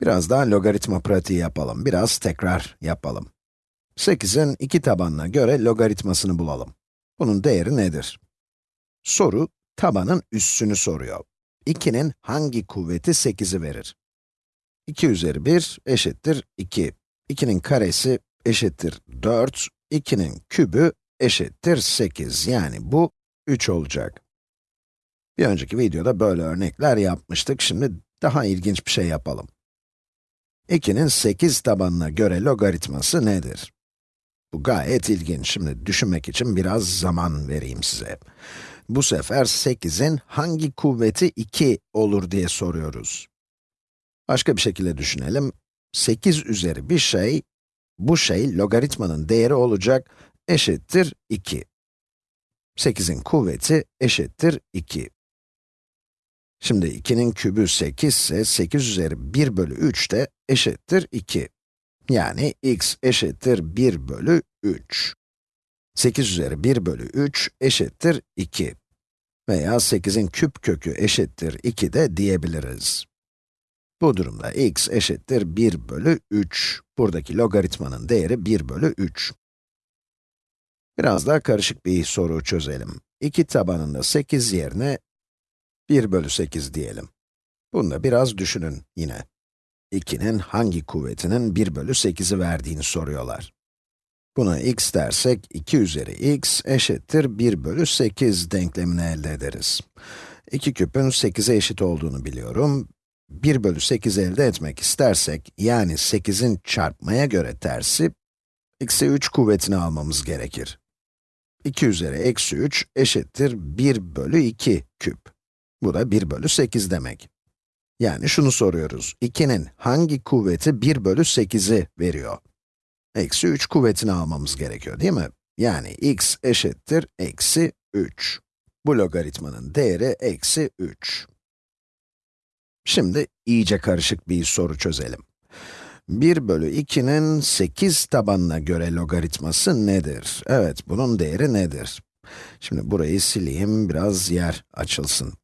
Biraz daha logaritma pratiği yapalım, biraz tekrar yapalım. 8'in iki tabanına göre logaritmasını bulalım. Bunun değeri nedir? Soru, tabanın üssünü soruyor. 2'nin hangi kuvveti 8'i verir? 2 üzeri 1 eşittir 2. 2'nin karesi eşittir 4. 2'nin kübü eşittir 8. Yani bu 3 olacak. Bir önceki videoda böyle örnekler yapmıştık. Şimdi daha ilginç bir şey yapalım. 2'nin 8 tabanına göre logaritması nedir? Bu gayet ilginç. Şimdi düşünmek için biraz zaman vereyim size. Bu sefer 8'in hangi kuvveti 2 olur diye soruyoruz. Başka bir şekilde düşünelim. 8 üzeri bir şey, bu şey logaritmanın değeri olacak, eşittir 2. 8'in kuvveti eşittir 2. Şimdi 2'nin kübü 8 ise 8 üzeri 1 bölü 3 de eşittir 2. Yani x eşittir 1 bölü 3. 8 üzeri 1 bölü 3 eşittir 2. Veya 8'in küp kökü eşittir 2 de diyebiliriz. Bu durumda x eşittir 1 bölü 3. Buradaki logaritmanın değeri 1 bölü 3. Biraz daha karışık bir soru çözelim. 2 tabanında 8 yerine 1 bölü 8 diyelim. Bunu da biraz düşünün yine. 2'nin hangi kuvvetinin 1 bölü 8'i verdiğini soruyorlar. Buna x dersek, 2 üzeri x eşittir 1 bölü 8 denklemini elde ederiz. 2 küpün 8'e eşit olduğunu biliyorum. 1 bölü 8 elde etmek istersek, yani 8'in çarpmaya göre tersi, x'e 3 kuvvetini almamız gerekir. 2 üzeri eksi 3 eşittir 1 bölü 2 küp. Bu da 1 bölü 8 demek. Yani şunu soruyoruz, 2'nin hangi kuvveti 1 bölü 8'i veriyor? Eksi 3 kuvvetini almamız gerekiyor değil mi? Yani x eşittir eksi 3. Bu logaritmanın değeri eksi 3. Şimdi iyice karışık bir soru çözelim. 1 bölü 2'nin 8 tabanına göre logaritması nedir? Evet, bunun değeri nedir? Şimdi burayı sileyim, biraz yer açılsın.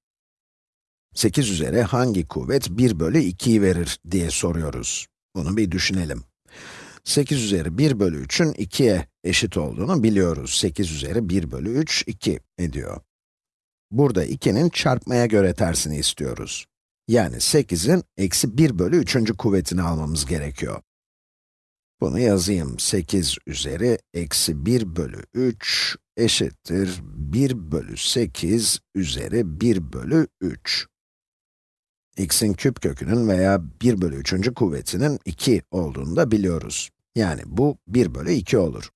8 üzeri hangi kuvvet 1 bölü 2'yi verir diye soruyoruz. Bunu bir düşünelim. 8 üzeri 1 bölü 3'ün 2'ye eşit olduğunu biliyoruz. 8 üzeri 1 bölü 3, 2 ediyor. Burada 2'nin çarpmaya göre tersini istiyoruz. Yani 8'in eksi 1 bölü 3. kuvvetini almamız gerekiyor. Bunu yazayım. 8 üzeri eksi 1 bölü 3 eşittir 1 bölü 8 üzeri 1 bölü 3 x'in küp kökünün veya 1 bölü 3. kuvvetinin 2 olduğunu da biliyoruz. Yani bu 1 bölü 2 olur.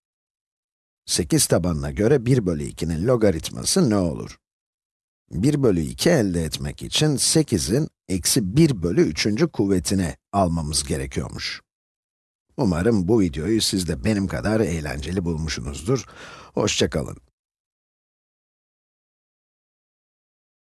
8 tabanına göre 1 bölü 2'nin logaritması ne olur? 1 bölü 2 elde etmek için 8'in eksi 1 bölü 3. kuvvetini almamız gerekiyormuş. Umarım bu videoyu siz de benim kadar eğlenceli bulmuşsunuzdur. Hoşçakalın.